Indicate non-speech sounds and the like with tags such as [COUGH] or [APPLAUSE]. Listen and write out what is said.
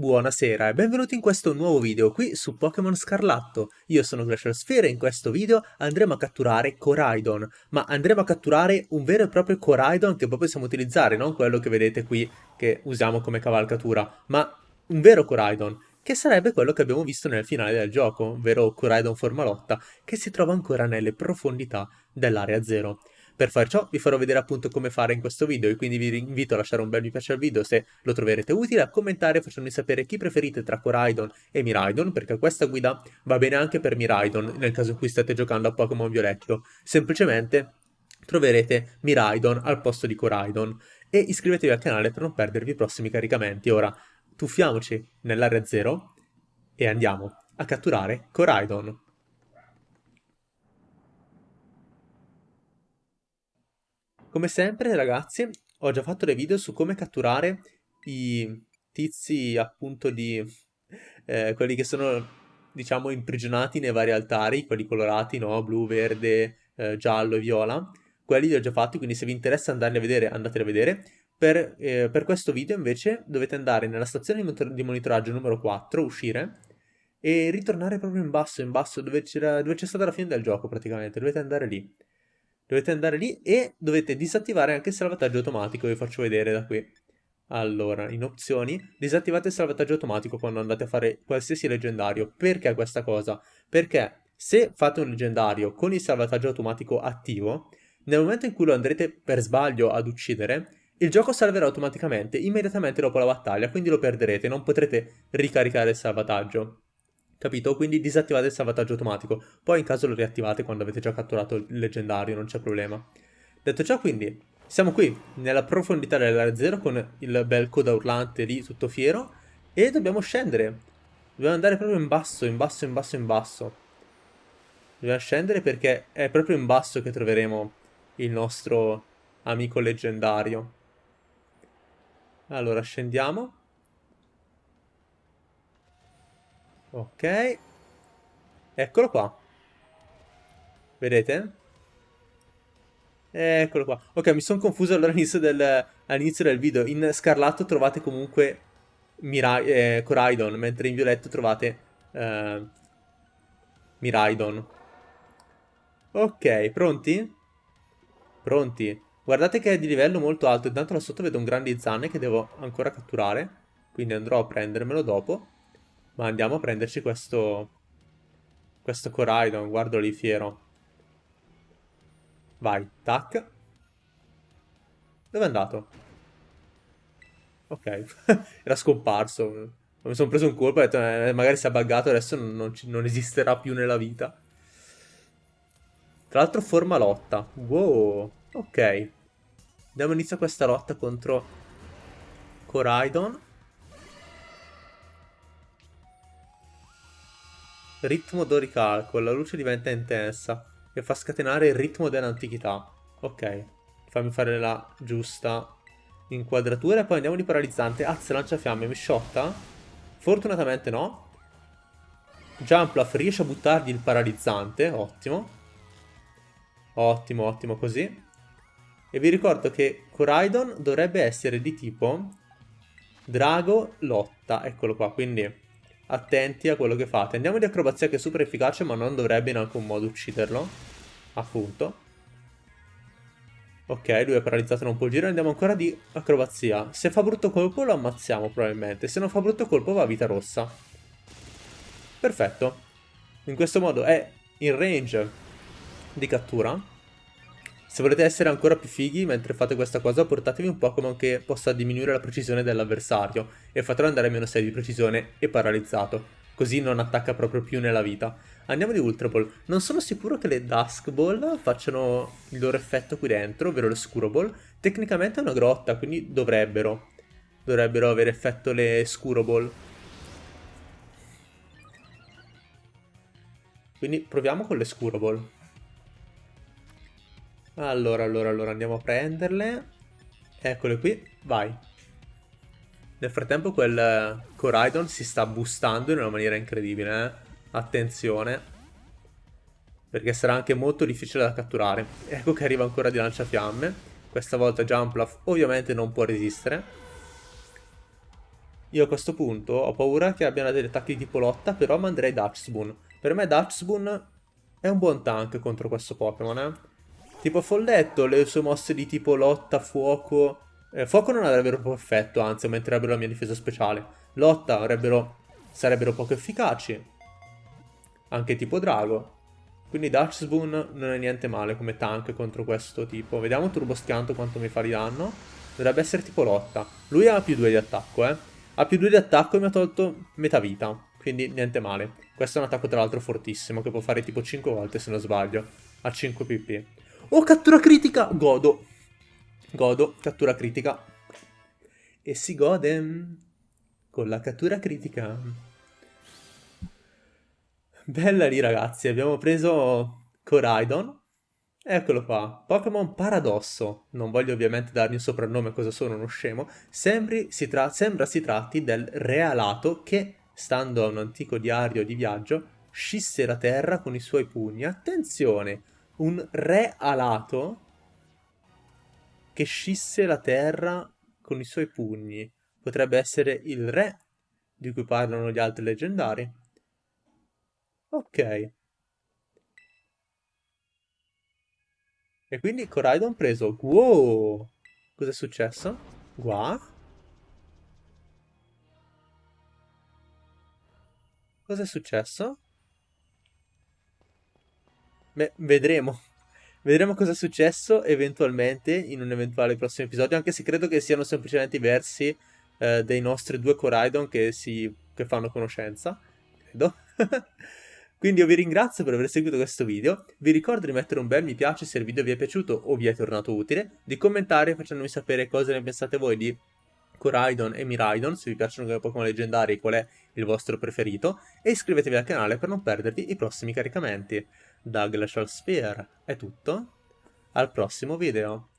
Buonasera e benvenuti in questo nuovo video qui su Pokémon Scarlatto. Io sono Glacial Sphere e in questo video andremo a catturare Coraidon, ma andremo a catturare un vero e proprio Coraidon che poi possiamo utilizzare, non quello che vedete qui che usiamo come cavalcatura, ma un vero Coraidon, che sarebbe quello che abbiamo visto nel finale del gioco, ovvero Coraidon Formalotta, che si trova ancora nelle profondità dell'Area Zero. Per far ciò vi farò vedere appunto come fare in questo video e quindi vi invito a lasciare un bel mi piace al video se lo troverete utile, a commentare facendomi sapere chi preferite tra Coraidon e Miraidon perché questa guida va bene anche per Miraidon nel caso in cui state giocando a Pokémon Violetto. Semplicemente troverete Miraidon al posto di Coraidon e iscrivetevi al canale per non perdervi i prossimi caricamenti. Ora tuffiamoci nell'area 0 e andiamo a catturare Coraidon. Come sempre ragazzi ho già fatto dei video su come catturare i tizi appunto di eh, quelli che sono diciamo imprigionati nei vari altari, quelli colorati, no? Blu, verde, eh, giallo e viola. Quelli li ho già fatti, quindi se vi interessa andarli a vedere, andateli a vedere. Per, eh, per questo video invece dovete andare nella stazione di monitoraggio numero 4, uscire, e ritornare proprio in basso, in basso, dove c'è stata la fine del gioco praticamente, dovete andare lì. Dovete andare lì e dovete disattivare anche il salvataggio automatico, vi faccio vedere da qui. Allora, in opzioni, disattivate il salvataggio automatico quando andate a fare qualsiasi leggendario. Perché questa cosa? Perché se fate un leggendario con il salvataggio automatico attivo, nel momento in cui lo andrete per sbaglio ad uccidere, il gioco salverà automaticamente immediatamente dopo la battaglia, quindi lo perderete, non potrete ricaricare il salvataggio capito? Quindi disattivate il salvataggio automatico, poi in caso lo riattivate quando avete già catturato il leggendario, non c'è problema. Detto ciò quindi, siamo qui nella profondità dell'area 0 con il bel coda urlante lì tutto fiero e dobbiamo scendere. Dobbiamo andare proprio in basso, in basso, in basso, in basso. Dobbiamo scendere perché è proprio in basso che troveremo il nostro amico leggendario. Allora, scendiamo. Ok. Eccolo qua. Vedete? Eccolo qua. Ok, mi sono confuso all'inizio del, all'inizio del video. In scarlatto trovate comunque Mirai, eh, Coraidon, mentre in violetto trovate eh, Miraidon. Ok, pronti? Pronti. Guardate che è di livello molto alto. Intanto là sotto vedo un grande zanne che devo ancora catturare. Quindi andrò a prendermelo dopo. Ma andiamo a prenderci questo... Questo Coraidon, guardalo lì fiero. Vai, tac. Dove è andato? Ok, [LAUGHS] era scomparso. Mi sono preso un colpo e ho detto, eh, magari si è buggato, adesso non, non esisterà più nella vita. Tra l'altro forma lotta. Wow, ok. Diamo inizio a questa lotta contro Coraidon. Ritmo d'oricalco, la luce diventa intensa e fa scatenare il ritmo dell'antichità. Ok, fammi fare la giusta inquadratura e poi andiamo di paralizzante. Azz lanciafiamme, mi sciotta? Fortunatamente no. Jumpluff riesce a buttargli il paralizzante, ottimo. Ottimo, ottimo così. E vi ricordo che Coraidon dovrebbe essere di tipo Drago Lotta, eccolo qua, quindi attenti a quello che fate. Andiamo di acrobazia che è super efficace ma non dovrebbe in alcun modo ucciderlo. Appunto. Ok, lui è paralizzato, non può girare, andiamo ancora di acrobazia. Se fa brutto colpo lo ammazziamo probabilmente, se non fa brutto colpo va a vita rossa. Perfetto. In questo modo è in range di cattura. Se volete essere ancora più fighi mentre fate questa cosa, portatevi un Pokémon che possa diminuire la precisione dell'avversario e fatelo andare a meno 6 di precisione e paralizzato, così non attacca proprio più nella vita. Andiamo di Ultra Ball. Non sono sicuro che le Dusk Ball facciano il loro effetto qui dentro, ovvero le Scuro Ball. Tecnicamente è una grotta, quindi dovrebbero. Dovrebbero avere effetto le Scuro Ball. Quindi proviamo con le Scuro Ball. Allora, allora, allora, andiamo a prenderle. Eccole qui, vai. Nel frattempo quel Coraidon si sta boostando in una maniera incredibile, eh? Attenzione. Perché sarà anche molto difficile da catturare. Ecco che arriva ancora di lanciafiamme. Questa volta Jumpluff ovviamente non può resistere. io a questo punto ho paura che abbiano degli attacchi di tipo lotta, però manderei Dachsboon. Per me Dachsboon è un buon tank contro questo Pokémon, eh. Tipo Folletto, le sue mosse di tipo lotta, fuoco... Eh, fuoco non avrebbero effetto, anzi aumenterebbero la mia difesa speciale. Lotta avrebbero... sarebbero poco efficaci. Anche tipo drago. Quindi Dachsboon non è niente male come tank contro questo tipo. Vediamo Turbo Schianto quanto mi fa di danno. Dovrebbe essere tipo lotta. Lui ha più 2 di attacco, eh. Ha più 2 di attacco e mi ha tolto metà vita. Quindi niente male. Questo è un attacco tra l'altro fortissimo, che può fare tipo 5 volte se non sbaglio. A 5 pp. Oh, cattura critica! Godo. Godo, cattura critica. E si gode con la cattura critica. Bella lì ragazzi, abbiamo preso Coraidon. Eccolo qua, Pokémon Paradosso. Non voglio ovviamente dargli un soprannome, cosa sono uno scemo. Sembri, si sembra si tratti del realato che stando a un antico diario di viaggio, scisse la terra con i suoi pugni. Attenzione, un re alato che scisse la terra con i suoi pugni. Potrebbe essere il re di cui parlano gli altri leggendari. Ok. E quindi Coraidon preso. Wow! Cos'è successo? Qua? Cos'è successo? Beh, vedremo. Vedremo cosa è successo eventualmente in un eventuale prossimo episodio, anche se credo che siano semplicemente i versi eh, dei nostri due Coraidon che, si, che fanno conoscenza. Credo. [LAUGHS] Quindi io vi ringrazio per aver seguito questo video, vi ricordo di mettere un bel mi piace se il video vi è piaciuto o vi è tornato utile, di commentare facendomi sapere cosa ne pensate voi di Coraidon e Miraidon, se vi piacciono come Pokémon leggendari qual è il vostro preferito, e iscrivetevi al canale per non perdervi i prossimi caricamenti. Da Glacial Sphere è tutto, al prossimo video.